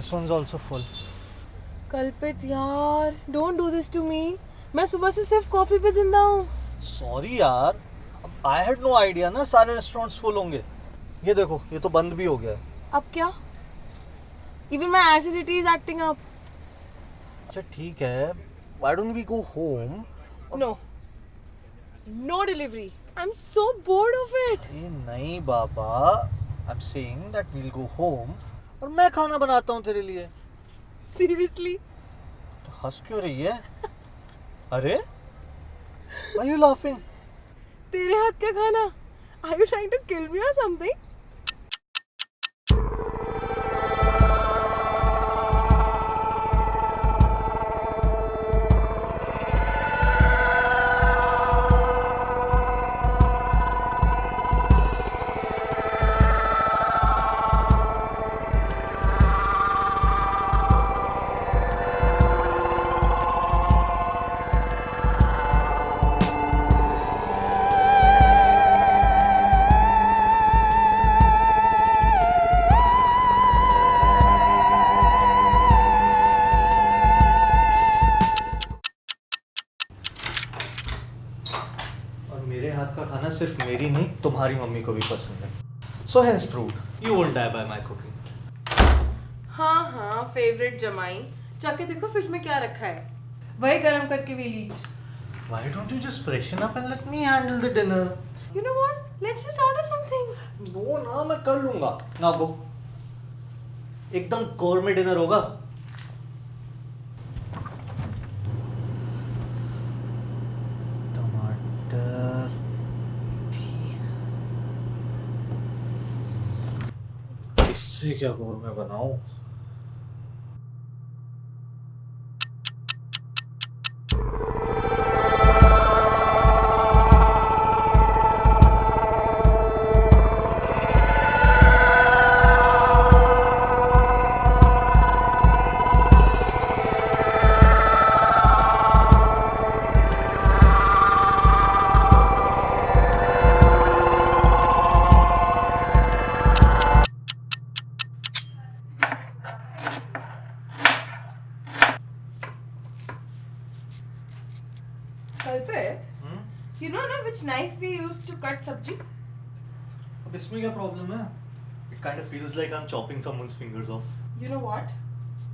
this one's also full. Kalpit यार don't do this to me मैं सुबह से सिर्फ़ कॉफ़ी पे ज़िंदा हूँ। Sorry यार आई हैड नो आइडिया ना सारे रेस्टोरेंट्स फुल होंगे। ये देखो ये तो बंद भी हो गया। अब क्या? Even my acidity is acting up अच्छा ठीक है। Why don't we go home no no delivery I am so bored of it नहीं बाबा। I am saying that we'll go home और मैं खाना बनाता हूँ तेरे लिए। सीरियसली तो हंस क्यों रही है? अरे Why are you laughing? तेरे हाथ का खाना? Are you trying to kill me और समथिंग खाना सिर्फ़ मेरी नहीं तुम्हारी मम्मी को भी पसंद है। So hence proved you won't die by my cooking हाँ हाँ फेवरेट जमाई। जाके देखो फ्रिज में क्या रखा है। वही गरम करके भी please why don't you just freshen up and let me handle the dinner you know what let's just order something वो ना मैं कर लूँगा। ना गो एकदम कोर में डिनर होगा। इससे क्या कोर में बनाऊँ? Cut sabji? अब इसमें क्या प्रॉब्लम है it kind of feels like I am chopping someone's fingers off You know what?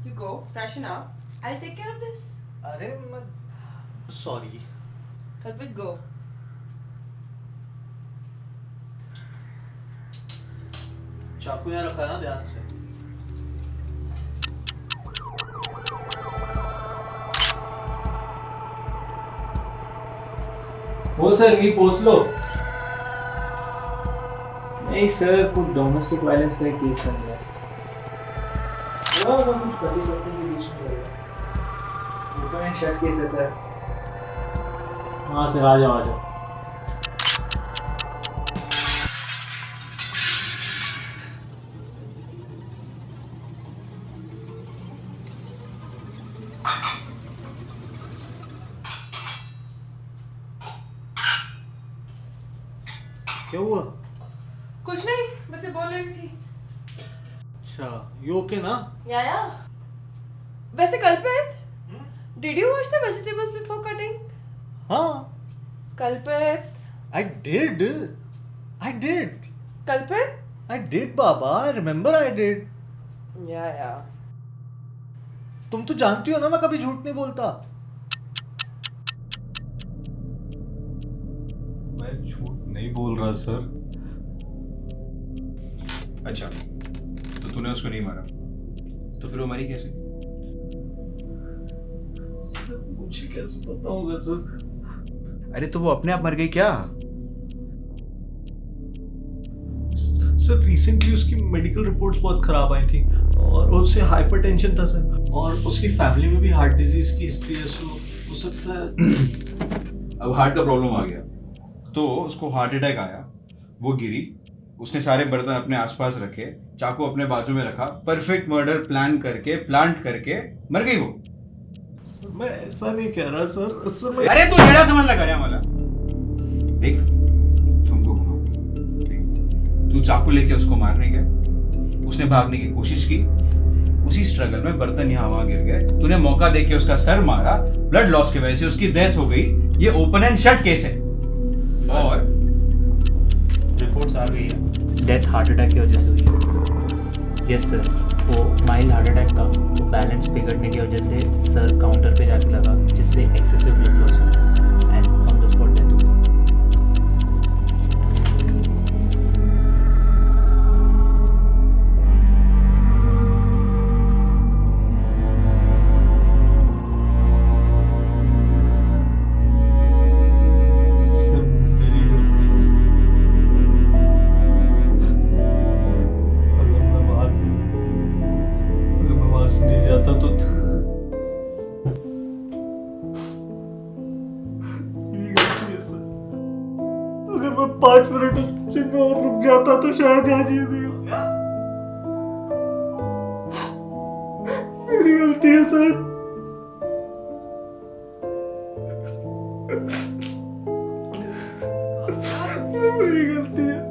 You go, freshen up. I'll take care of this. अरे मैं सॉरी Kalpit, go. चाकू यहाँ रखा है ना ध्यान से हो सर मी पोहोच लो नहीं सर कुछ डोमेस्टिक वायलेंस का एक केस बन गया। कुछ पति पत्नी के बीच में गया एक शर्ट केस है सर हाँ सर आ जाओ आ जाओ। क्या हुआ? कुछ नहीं बस ये बोल रही थी। अच्छा यू ओके ना? या या वैसे Kalpit did you wash the vegetables before cutting हाँ। Kalpit. I did I did Kalpit? I did Baba. I remember I did yeah yeah तुम तो जानती हो ना मैं कभी झूठ नहीं बोलता। मैं झूठ नहीं बोल रहा सर। अच्छा तो तूने उसको नहीं मारा? तो फिर वो मरी कैसे? मुझे कैसे पता होगा सर? अरे तो वो अपने आप मर गई क्या? सर रिसेंटली उसकी मेडिकल रिपोर्ट्स बहुत खराब आई थी और उससे हाइपरटेंशन था सर। और उसकी फैमिली में भी हार्ट डिज़ीज़ की हिस्ट्री है सो हो सकता है अब हार्ट का प्रॉब्लम आ गया। तो उसको हार्ट अटैक आया वो गिरी उसने सारे बर्तन अपने आसपास रखे चाकू अपने बाजू में रखा परफेक्ट मर्डर प्लान करके प्लांट करके मर गई वो। सर, मैं ऐसा नहीं कह रहा सर सर अरे तू जेड़ा समझ लगा रहा मला देख तुमको घुमाओ तू चाकू लेके उसको मारने गया उसने भागने की कोशिश की। उसी स्ट्रगल में बर्तन यहाँ वहाँ गिर गए। तूने मौका देके उसका सर मारा। ब्लड लॉस की वजह से उसकी डेथ हो गई। ये ओपन एंड शट केस है। और रिपोर्ट्स आ गई है। डेथ हार्ट अटैक की वजह से हुई है। यस सर वो माइल्ड हार्ट अटैक था। तो बैलेंस बिगड़ने की वजह से सर काउंटर पे जाके लगा, जिससे एक्सेसिव ब्लड लॉस हुआ। अगर मैं पाँच मिनट उस किचन में और रुक जाता तो शायद आज ये नहीं मेरी गलती है, सर। मेरी गलती है।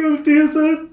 guilty as a